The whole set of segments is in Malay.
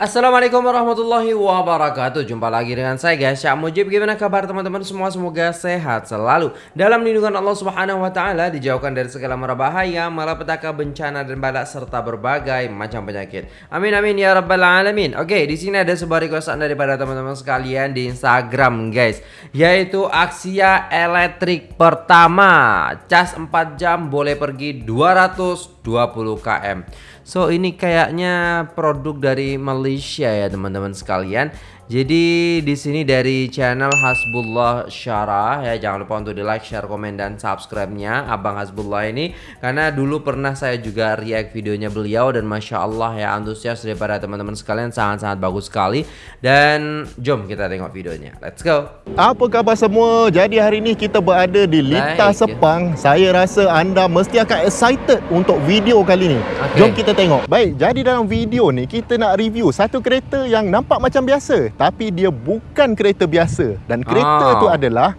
Assalamualaikum warahmatullahi wabarakatuh. Jumpa lagi dengan saya guys. Syak Mujib Gimana kabar teman-teman? Semua Semoga sehat selalu. Dalam lindungan Allah subhanahu wa ta'ala Dijauhkan dari segala mara bahaya Malapetaka bencana dan balak Serta berbagai macam penyakit. Amin amin ya rabbal alamin. Oke di sini ada sebuah requestan daripada teman-teman sekalian Di Instagram guys. Yaitu Aksia elektrik pertama. Cas 4 jam boleh pergi 220 km So ini kayaknya produk dari Malaysia ya teman-teman sekalian jadi di sini dari channel Hasbullah Syarah ya jangan lupa untuk di like, share, komen dan subscribe-nya Abang Hasbullah ini karena dulu pernah saya juga react videonya beliau dan masya Allah ya antusias daripada teman-teman sekalian sangat-sangat bagus sekali dan jom kita tengok videonya. Let's go. Apa khabar semua? Jadi hari ini kita berada di Lita like. Sepang. Saya rasa anda mesti akan excited untuk video kali ni. Okay. Jom kita tengok. Baik, jadi dalam video ni kita nak review satu kereta yang nampak macam biasa tapi dia bukan kereta biasa dan kereta ah. tu adalah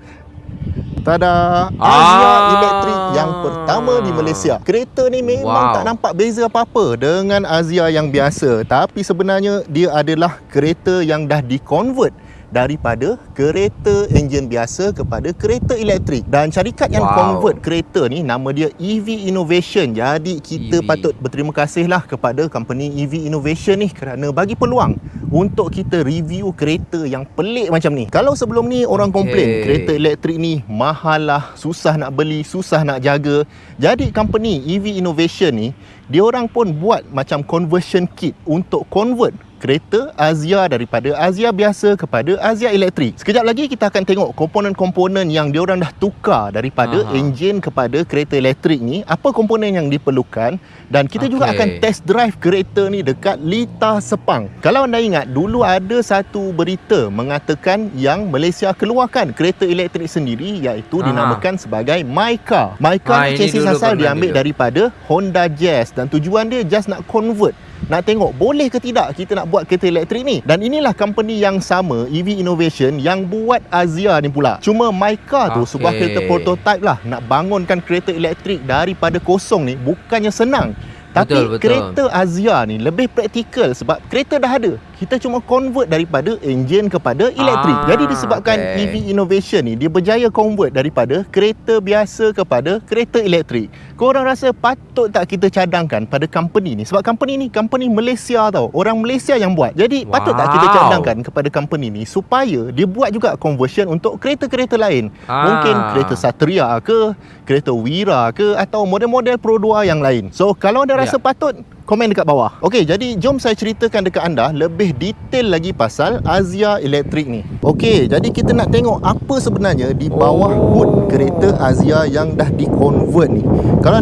Tada Asia ah. Elektrik yang pertama di Malaysia. Kereta ni memang wow. tak nampak beza apa-apa dengan Asia yang biasa, tapi sebenarnya dia adalah kereta yang dah di-convert daripada kereta enjin biasa kepada kereta elektrik dan syarikat yang wow. convert kereta ni nama dia EV Innovation jadi kita EV. patut berterima kasihlah kepada company EV Innovation ni kerana bagi peluang untuk kita review kereta yang pelik macam ni kalau sebelum ni orang okay. komplain kereta elektrik ni mahal lah susah nak beli susah nak jaga jadi company EV Innovation ni dia orang pun buat macam conversion kit untuk convert kereta Azia daripada Azia biasa kepada Azia elektrik. Sekejap lagi kita akan tengok komponen-komponen yang diorang dah tukar daripada Aha. enjin kepada kereta elektrik ni, apa komponen yang diperlukan dan kita okay. juga akan test drive kereta ni dekat Lita Sepang. Kalau anda ingat, dulu ada satu berita mengatakan yang Malaysia keluarkan kereta elektrik sendiri iaitu Aha. dinamakan sebagai Myka. Myka ha, ni chassis asal diambil daripada Honda Jazz dan tujuan dia just nak convert nak tengok boleh ke tidak kita nak buat kereta elektrik ni? Dan inilah company yang sama EV Innovation yang buat Azia ni pula. Cuma Myka tu okay. sebuah kereta prototype lah. Nak bangunkan kereta elektrik daripada kosong ni bukannya senang tapi betul, betul. kereta Azia ni lebih praktikal sebab kereta dah ada kita cuma convert daripada enjin kepada elektrik. Ah, Jadi disebabkan okay. EV innovation ni dia berjaya convert daripada kereta biasa kepada kereta elektrik. Korang rasa patut tak kita cadangkan pada company ni? Sebab company ni company Malaysia tau. Orang Malaysia yang buat. Jadi wow. patut tak kita cadangkan kepada company ni supaya dia buat juga conversion untuk kereta-kereta lain. Ah. Mungkin kereta Satria ke, kereta Wira ke atau model-model Pro 2 yang lain. So kalau anda rasa yeah. patut komen dekat bawah. Okey, jadi jom saya ceritakan dekat anda lebih detail lagi pasal Azia Electric ni. Okey, jadi kita nak tengok apa sebenarnya di bawah oh. hood kereta Azia yang dah di-convert ni. Kalau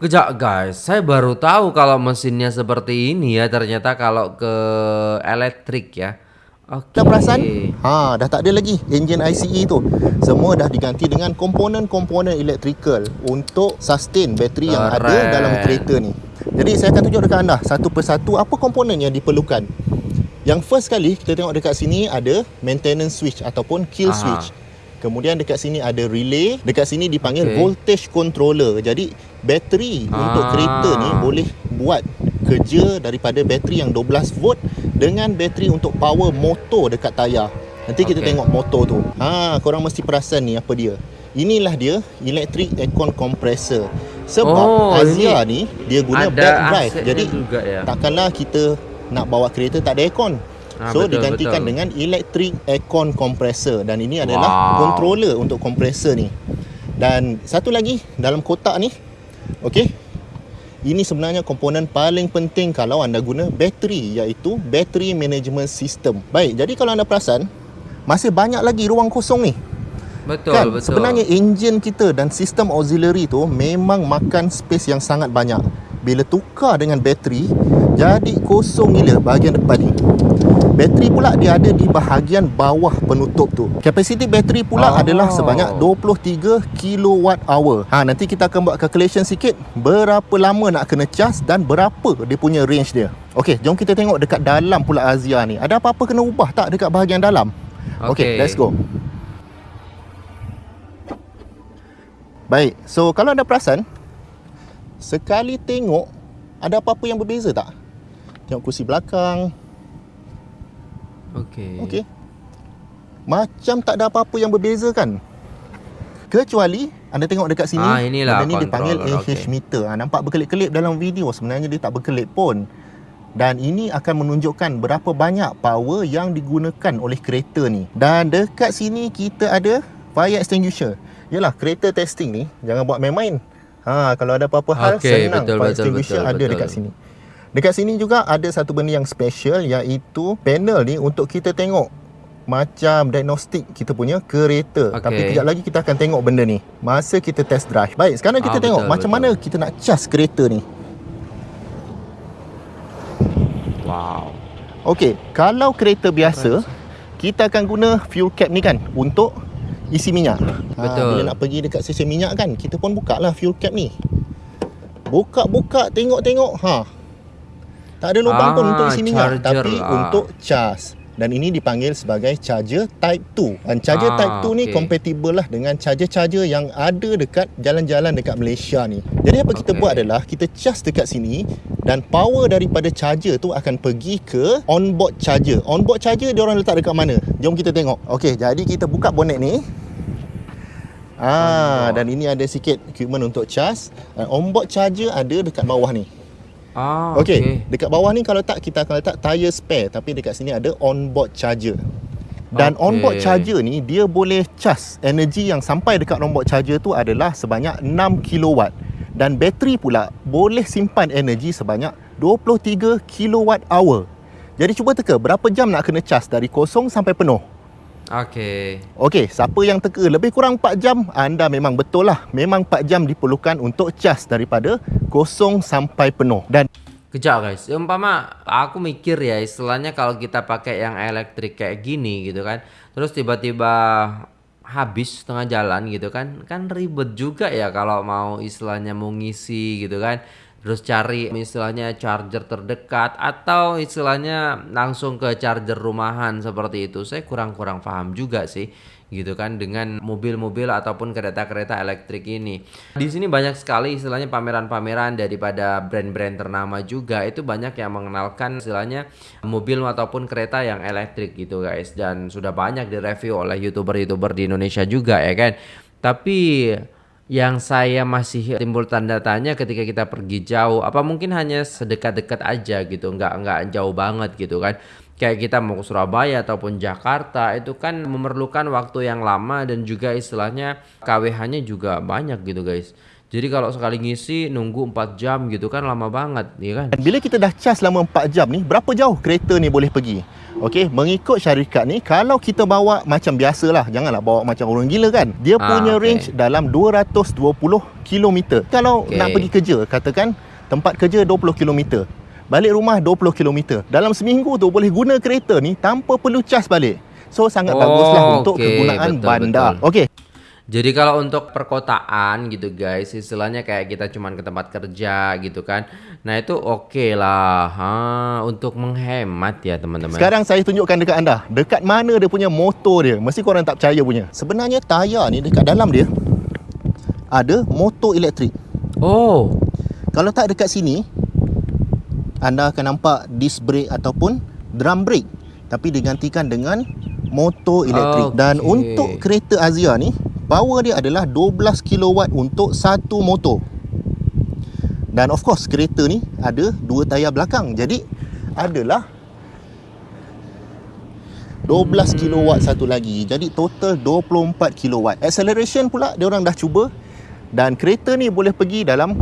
Kejap guys, saya baru tahu kalau mesinnya seperti ini ya ternyata kalau ke elektrik ya. Okay. Dah perasan? Ha, dah tak ada lagi engine ICE tu. Semua dah diganti dengan komponen-komponen electrical untuk sustain bateri yang ada dalam kereta ni. Jadi saya akan tunjuk dekat anda satu persatu apa komponen yang diperlukan. Yang first kali kita tengok dekat sini ada maintenance switch ataupun kill Aha. switch. Kemudian dekat sini ada relay, dekat sini dipanggil okay. voltage controller. Jadi bateri Aa. untuk kereta ni boleh buat kerja daripada bateri yang 12 volt dengan bateri untuk power motor dekat tayar. Nanti kita okay. tengok motor tu. Ha, korang mesti perasan ni apa dia. Inilah dia electric aircon compressor. Sebab oh, Azia ni dia guna back drive. Jadi juga, ya. takkanlah kita nak bawa kereta tak ada aircon. Ha, so betul, digantikan betul. dengan electric aircon compressor dan ini adalah wow. controller untuk compressor ni. Dan satu lagi dalam kotak ni. Okey. Ini sebenarnya komponen paling penting kalau anda guna bateri iaitu battery management system. Baik, jadi kalau anda perasan masih banyak lagi ruang kosong ni. Betul, kan? betul. Sebenarnya enjin kita dan sistem auxiliary tu memang makan space yang sangat banyak. Bila tukar dengan bateri, jadi kosong gila bahagian depan ni. Bateri pula dia ada di bahagian bawah penutup tu. Kapasiti bateri pula oh. adalah sebanyak 23 kilowatt hour. Ha nanti kita akan buat calculation sikit berapa lama nak kena cas dan berapa dia punya range dia. Okey, jom kita tengok dekat dalam pula Azia ni. Ada apa-apa kena ubah tak dekat bahagian dalam? Okey, okay, let's go. Baik, so kalau anda perasan Sekali tengok Ada apa-apa yang berbeza tak? Tengok kursi belakang Okey. Okey. Macam tak ada apa-apa yang berbeza kan? Kecuali anda tengok dekat sini, Ah, inilah benda ni dipanggil AH okey. meter. Ha, nampak berkelip-kelip dalam video, sebenarnya dia tak berkelip pun. Dan ini akan menunjukkan berapa banyak power yang digunakan oleh kereta ni. Dan dekat sini kita ada fire extinguisher. Yalah, kereta testing ni jangan buat main-main. Ha, kalau ada apa-apa hal Okey, senang betul, fire betul, extinguisher betul, ada betul. dekat sini. Dekat sini juga ada satu benda yang special iaitu panel ni untuk kita tengok macam diagnostik kita punya kereta. Okey. Tapi kejap lagi kita akan tengok benda ni masa kita test drive. Baik, sekarang kita Ah, tengok betul, macam betul. mana kita nak cas kereta ni. Wow. Okey, kalau kereta biasa kita akan guna fuel cap ni kan untuk isi minyak. Betul. Ha, bila nak pergi dekat stesen minyak kan, kita pun buka lah fuel cap ni. Buka-buka, tengok-tengok, ha. Tak ada lubang pun Ah, untuk isi minyak, charger tapi lah. untuk cas. Dan ini dipanggil sebagai charger type 2. Dan charger Ah, type 2 ni okey. compatible lah dengan charger-charger yang ada dekat jalan-jalan dekat Malaysia ni. Jadi apa kita buat adalah kita cas dekat sini dan power daripada charger tu akan pergi ke onboard charger. Onboard charger dia orang letak dekat mana? Jom kita tengok. Okey, jadi kita buka bonet ni. Ah, dan ini ada sikit equipment untuk. Dan onboard charger ada dekat bawah ni. Ah, Okey, okey. dekat bawah ni kalau tak kita akan letak tire spare tapi dekat sini ada onboard charger. Dan Okey. onboard charger ni dia boleh cas energi yang sampai dekat onboard charger tu adalah sebanyak 6 kilowatt. Dan bateri pula boleh simpan energi sebanyak 23 kilowatt hour. Jadi cuba teka berapa jam nak kena cas dari kosong sampai penuh. Okey. Okey, siapa yang teka lebih kurang 4 jam, anda memang betul lah. Memang 4 jam diperlukan untuk cas daripada kosong sampai penuh. Dan Kejap guys, umpama aku mikir ya istilahnya kalau kita pakai yang elektrik kayak gini gitu kan Terus tiba-tiba habis tengah jalan gitu kan Kan ribet juga ya kalau mau istilahnya mau ngisi gitu kan Terus cari istilahnya charger terdekat Atau istilahnya langsung ke charger rumahan seperti itu Saya kurang-kurang paham juga sih gitu kan dengan mobil-mobil ataupun kereta-kereta elektrik ini. Di sini banyak sekali istilahnya pameran-pameran daripada brand-brand ternama juga itu banyak yang mengenalkan istilahnya mobil ataupun kereta yang elektrik gitu guys dan sudah banyak direview oleh youtuber-youtuber di Indonesia juga ya kan. Tapi yang saya masih timbul tanda tanya ketika kita pergi jauh apa mungkin hanya sedekat-dekat aja gitu nggak nggak jauh banget gitu kan? Kayak kita mau ke Surabaya ataupun Jakarta itu kan memerlukan waktu yang lama dan juga istilahnya KWH-nya juga banyak gitu guys jadi kalau sekali ngisi nunggu 4 jam gitu kan lama banget ya kan bila kita dah cas selama 4 jam ni, berapa jauh kereta ni boleh pergi? Okey, mengikut syarikat ni, kalau kita bawa macam biasalah, janganlah bawa macam orang gila kan. Dia Ah, punya okey. range dalam 220 km. Kalau Okey. nak pergi kerja, katakan tempat kerja 20 km. Balik rumah 20 km. Dalam seminggu tu boleh guna kereta ni tanpa perlu cas balik. So sangat Oh, baguslah untuk okey, kegunaan betul, bandar. Okey. Jadi kalau untuk perkotaan gitu guys, istilahnya kayak kita cuman ke tempat kerja gitu kan. Nah itu oke lah, ha, untuk menghemat ya teman-teman. Sekarang saya tunjukkan dekat anda. Dekat mana dia punya motor dia? Mesti korang tak percaya punya. Sebenarnya tayar ni dekat dalam dia Ada motor elektrik. Oh, Kalau tak dekat sini Anda akan nampak disc brake ataupun drum brake. Tapi digantikan dengan motor elektrik. Dan Okey. untuk kereta Azia ni Power dia adalah 12 kilowatt untuk satu motor. Dan of course kereta ni ada dua tayar belakang. Jadi adalah 12 kilowatt satu lagi. Jadi total 24 kilowatt. Acceleration pula dia orang dah cuba. Dan kereta ni boleh pergi dalam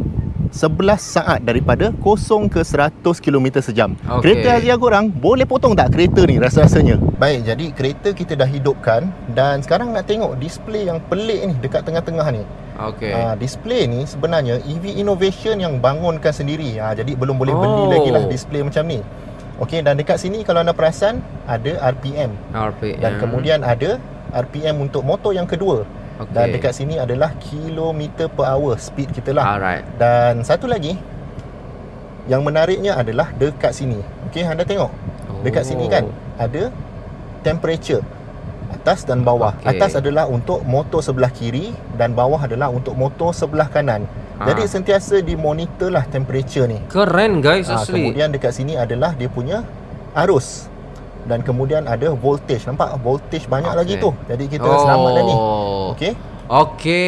11 saat daripada 0 ke 100 km sejam Okey. Kereta Azia korang boleh potong tak kereta ni rasa-rasanya Baik jadi kereta kita dah hidupkan Dan sekarang nak tengok display yang pelik ni dekat tengah-tengah ni oke. Ah, display ni sebenarnya EV Innovation yang bangunkan sendiri. Ah, jadi belum boleh beli Oh. lagi lah display macam ni. Okey dan dekat sini kalau anda perasan ada RPM RPM. dan kemudian ada RPM untuk motor yang kedua. Okey. Dan dekat sini adalah kilometer per hour speed kita lah. Alright. Dan satu lagi yang menariknya adalah dekat sini. Okey anda tengok. Dekat sini kan ada temperature atas dan bawah. Okey. Atas adalah untuk motor sebelah kiri dan bawah adalah untuk motor sebelah kanan. Ah. Jadi sentiasa dimonitor lah temperature ni. Keren guys Ah, asli. kemudian dekat sini adalah dia punya arus. Dan kemudian ada voltage. Nampak voltage banyak Okey. lagi tu. Jadi kita selamat dah ni. Oh. Okey. Oke,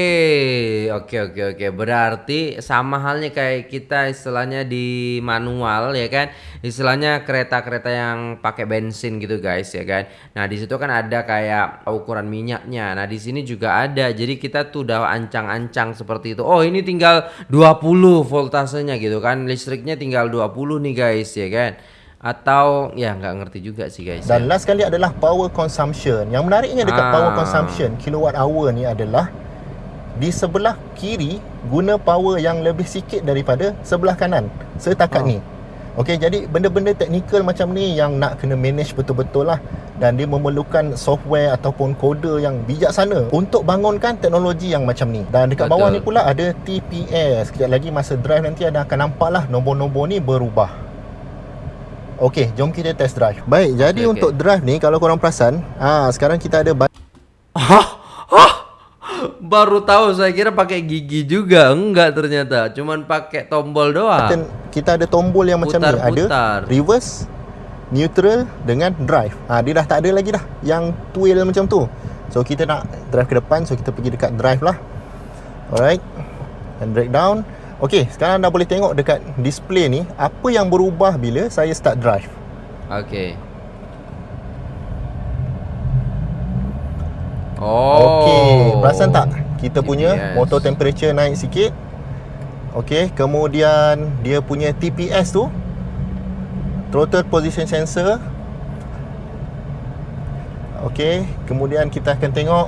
oke, oke, oke. Berarti sama halnya kayak kita istilahnya di manual ya kan, istilahnya kereta-kereta yang pakai bensin gitu guys ya kan. Nah di situ kan ada kayak ukuran minyaknya. Nah di sini juga ada. Jadi kita tuh udah ancang-ancang seperti itu. Oh ini tinggal 20 voltasenya gitu kan, listriknya tinggal 20 nih guys ya kan. Atau ya nggak ngerti juga sih guys. Dan ya. last kali adalah power consumption. Yang menariknya dekat Ah. power consumption kilowatt hour ni adalah di sebelah kiri guna power yang lebih sikit daripada sebelah kanan setakat Oh. ni. Okey, jadi benda-benda teknikal macam ni yang nak kena manage betul-betul lah dan dia memerlukan software ataupun kode yang bijaksana untuk bangunkan teknologi yang macam ni. Dan dekat bawah ni pula ada TPS. Sekejap lagi masa drive nanti ada akan nampak lah nombor-nombor ni berubah. Okey, jom kita test drive. Baik, jadi Okey, untuk drive ni kalau korang perasan, ah sekarang kita ada Hah? Hah? Baru tahu saya kira pakai gigi juga. Enggak ternyata. Cuman pakai tombol doang. button kita ada tombol yang macam ni, ada Putar-putar. reverse, neutral dengan drive. Ah dia dah tak ada lagi dah yang twirl macam tu. So kita nak drive ke depan, so kita pergi dekat drive lah. Alright. And drag down. Okey, sekarang dah boleh tengok dekat display ni apa yang berubah bila saya start drive. Okey. Oh. Okey, perasan tak? Kita punya TPS. motor temperature naik sikit. Okey, kemudian dia punya TPS tu throttle position sensor. Okey, kemudian kita akan tengok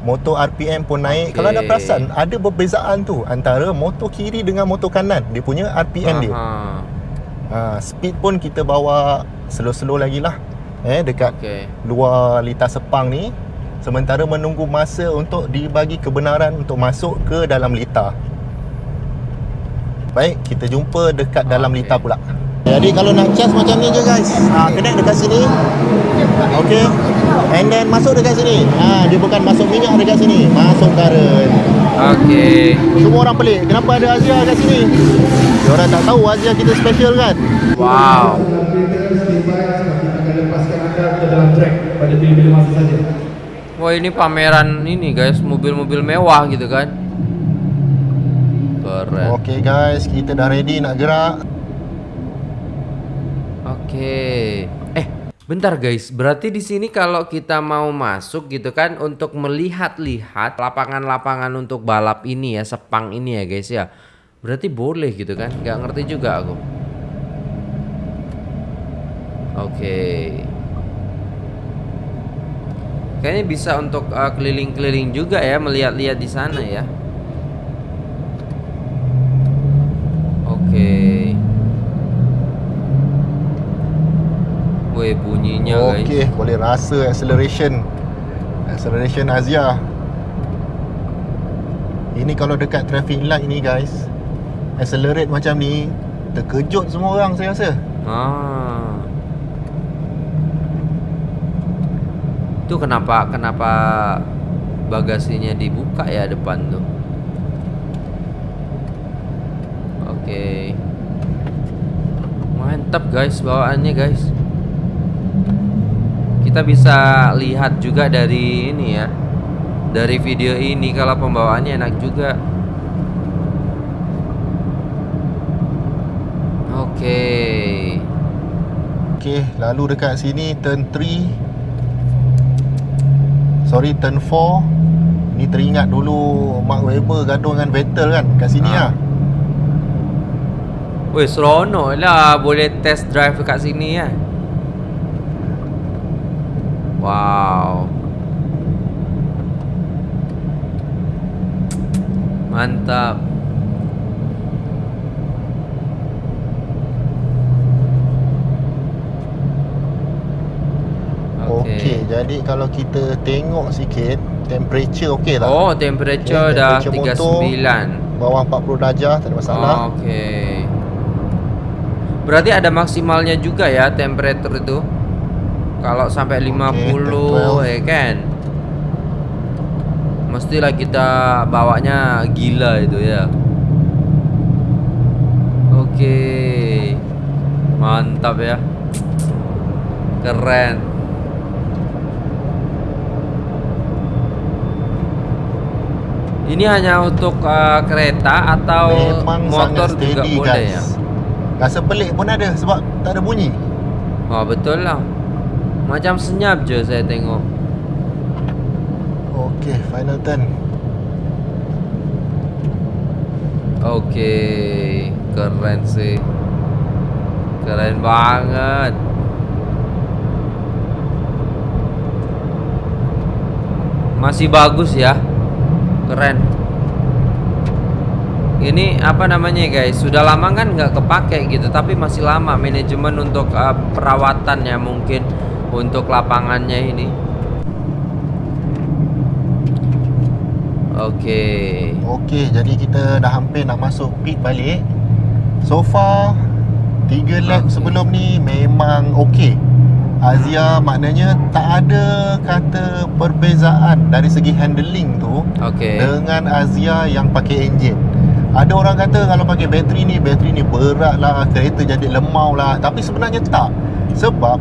motor RPM pun naik. Okey. Kalau anda perasan, ada perbezaan tu antara motor kiri dengan motor kanan. Dia punya RPM dia. Aha. Ha, speed pun kita bawa slow-slow lagi lah. Eh, dekat Okey. luar litar sepang ni sementara menunggu masa untuk dibagi kebenaran untuk masuk ke dalam litar. Baik, kita jumpa dekat dalam Okey. litar pula. Jadi kalau nak charge macam ni je guys. Ha, connect dekat sini. Okey. And then masuk dekat sini. Ha, dia bukan masuk minyak dekat sini, masuk current. Okey. Semua orang pelik, kenapa ada Azia kat sini? Dia orang tak tahu Azia kita special kan? Wow. Wah, ini pameran ini guys, mobil-mobil mewah gitu kan. Keren. Okey guys, kita dah ready nak gerak. Oke. Eh, bentar guys. Berarti di sini kalau kita mau masuk gitu kan untuk melihat-lihat lapangan-lapangan untuk balap ini ya, Sepang ini ya guys ya. Berarti boleh gitu kan? Gak ngerti juga aku. Oke. Kayaknya bisa untuk uh, keliling-keliling juga ya, melihat-lihat di sana ya. Woi bunyinya guys. Okey, boleh rasa acceleration. Acceleration Azia. Ini kalau dekat traffic light ni guys. Accelerate macam ni, terkejut semua orang saya rasa. Ah. Itu kenapa kenapa bagasinya dibuka ya depan tuh? Oke. Mantap guys bawaannya guys. Kita bisa lihat juga dari ini ya. Dari video ini kalau pembawaannya enak juga. Oke. Okey, lalu dekat sini turn 3. Sorry, turn 4. Ni teringat dulu Mark Webber gaduh dengan Vettel kan kat sini Ah. lah. Weh seronok lah boleh test drive dekat sini ya. Wow. Mantap. Okey, jadi kalau kita tengok sikit temperature okey tak? Oh, temperature Okey, dah temperature motor. 39. Bawah 40 darjah tak ada masalah. Oke. Berarti ada maksimalnya juga ya temperature itu. Kalau sampai 50 12. ya kan. Mestilah kita bawanya gila itu ya. Oke. Mantap ya. Keren. Ini hanya untuk uh, kereta atau Memang motor juga steady boleh guys ya? Rasa pelik pun ada sebab tak ada bunyi Oh betul lah. Macam senyap je saya tengok. Okay final turn Okey, keren sih. Keren banget. Masih bagus ya. Keren. Ini apa namanya guys? Sudah lama kan nggak kepake gitu, tapi masih lama manajemen untuk uh, perawatannya mungkin untuk lapangannya ini. Oke. Okay jadi kita dah hampir nak masuk pit balik So far 3 lap Okay. sebelum ni memang okay Azia maknanya tak ada kata perbezaan dari segi handling tu Oke. dengan Azia yang pakai enjin. Ada orang kata kalau pakai bateri ni, bateri ni berat lah, kereta jadi lemau lah. Tapi sebenarnya tak. Sebab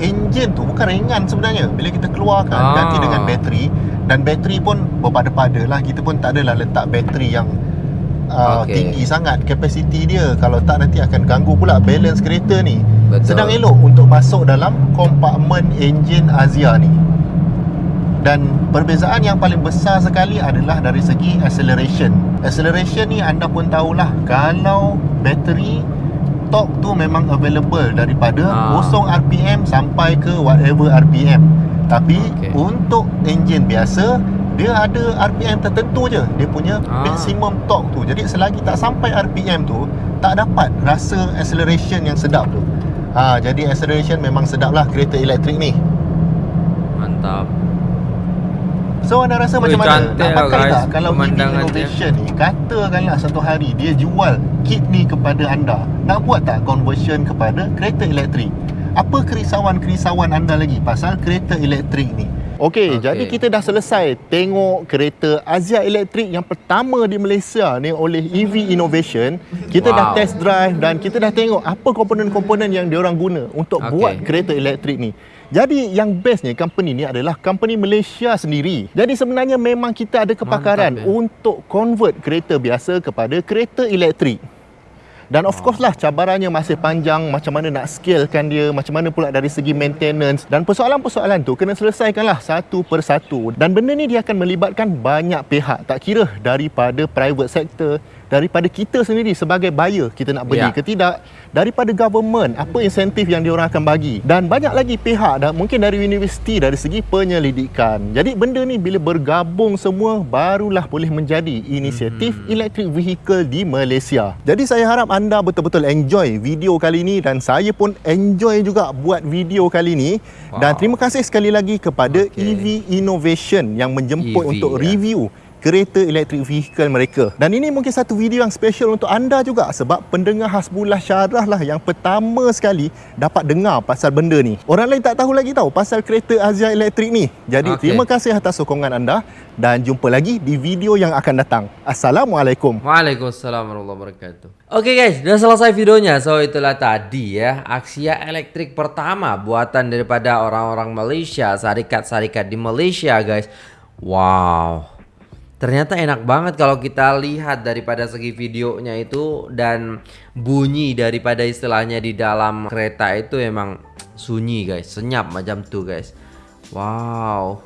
enjin tu bukan ringan sebenarnya. Bila kita keluarkan Ah. ganti dengan bateri dan bateri pun berpada-pada lah. Kita pun tak adalah letak bateri yang uh, Okey. tinggi sangat kapasiti dia. Kalau tak nanti akan ganggu pula balance kereta ni. Betul. Sedang elok untuk masuk dalam kompartmen enjin Azia ni. Dan perbezaan yang paling besar sekali adalah dari segi acceleration. Acceleration ni anda pun tahulah kalau bateri torque tu memang available daripada Ah. 0 RPM sampai ke whatever RPM. Tapi Okey. untuk enjin biasa dia ada RPM tertentu je dia punya Ah. maximum torque tu. Jadi selagi tak sampai RPM tu tak dapat rasa acceleration yang sedap tu. Ha, jadi acceleration memang sedap lah kereta elektrik ni. Mantap. So anda rasa Ui, macam mana? Nak lah, pakai guys, tak kalau EV pemandangannya. Innovation ni Katakanlah satu hari dia jual kit ni kepada anda Nak buat tak conversion kepada kereta elektrik? Apa kerisauan-kerisauan anda lagi pasal kereta elektrik ni? Okey, Okey. jadi kita dah selesai tengok kereta Azia elektrik yang pertama di Malaysia ni oleh EV Innovation. Kita dah Wow. test drive dan kita dah tengok apa komponen-komponen yang diorang guna untuk Okey. buat kereta elektrik ni. Jadi yang bestnya company ni adalah company Malaysia sendiri. Jadi sebenarnya memang kita ada kepakaran Mantap, ya. untuk convert kereta biasa kepada kereta elektrik. Dan of course lah cabarannya masih panjang macam mana nak scalekan dia, macam mana pula dari segi maintenance dan persoalan-persoalan tu kena selesaikanlah satu persatu. Dan benda ni dia akan melibatkan banyak pihak, tak kira daripada private sector, daripada kita sendiri sebagai buyer kita nak beli Ya. ke tidak, daripada government apa insentif yang diorang akan bagi dan banyak lagi pihak dan mungkin dari universiti dari segi penyelidikan. Jadi benda ni bila bergabung semua barulah boleh menjadi inisiatif Hmm. electric vehicle di Malaysia. Jadi saya harap anda betul-betul enjoy video kali ni dan saya pun enjoy juga buat video kali ni dan Wow. terima kasih sekali lagi kepada Okey. EV Innovation yang menjemput EV, untuk ya. review kereta elektrik vehicle mereka. Dan ini mungkin satu video yang special untuk anda juga sebab pendengar Hasbullah Syarah lah yang pertama sekali dapat dengar pasal benda ni. Orang lain tak tahu lagi tahu pasal kereta Azia elektrik ni. Jadi Okey. terima kasih atas sokongan anda dan jumpa lagi di video yang akan datang. Assalamualaikum. Waalaikumsalam warahmatullahi wabarakatuh. Oke guys, udah selesai videonya. So itulah tadi ya Axia elektrik pertama buatan daripada orang-orang Malaysia, syarikat-syarikat di Malaysia guys. Wow. Ternyata enak banget kalau kita lihat daripada segi videonya itu dan bunyi daripada istilahnya di dalam kereta itu emang sunyi guys, senyap macam tuh guys. Wow.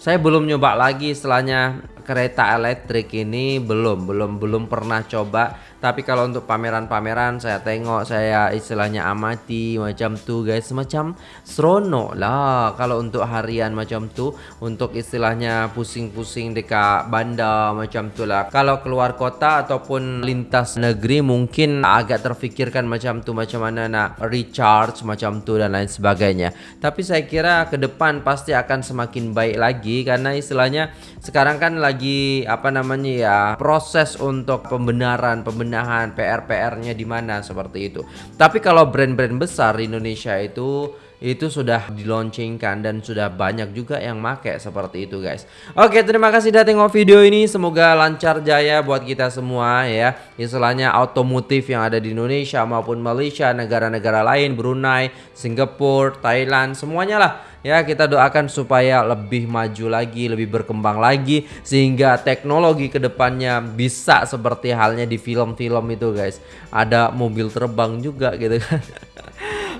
Saya belum nyoba lagi istilahnya kereta elektrik ini belum belum belum pernah coba tapi kalau untuk pameran-pameran saya tengok saya istilahnya amati macam tuh guys. Semacam seronok lah. Kalau untuk harian macam tuh untuk istilahnya pusing-pusing dekat bandar macam tuh lah. Kalau keluar kota ataupun lintas negeri mungkin agak terfikirkan macam tuh macam mana nak recharge macam tuh dan lain sebagainya. Tapi saya kira ke depan pasti akan semakin baik lagi karena istilahnya sekarang kan lagi apa namanya ya proses untuk pembenaran pembenahan PR-PR-nya di mana seperti itu. Tapi kalau brand-brand besar di Indonesia itu itu sudah dilaunchingkan dan sudah banyak juga yang make seperti itu guys. Oke, terima kasih sudah tengok video ini. Semoga lancar jaya buat kita semua ya. Istilahnya otomotif yang ada di Indonesia maupun Malaysia, negara-negara lain, Brunei, Singapura, Thailand, semuanya lah ya kita doakan supaya lebih maju lagi, lebih berkembang lagi sehingga teknologi ke depannya bisa seperti halnya di film-film itu guys. Ada mobil terbang juga gitu kan.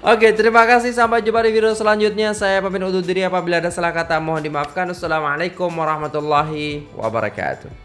Oke, terima kasih. Sampai jumpa di video selanjutnya. Saya pamit undur diri apabila ada salah kata mohon dimaafkan. Assalamualaikum warahmatullahi wabarakatuh.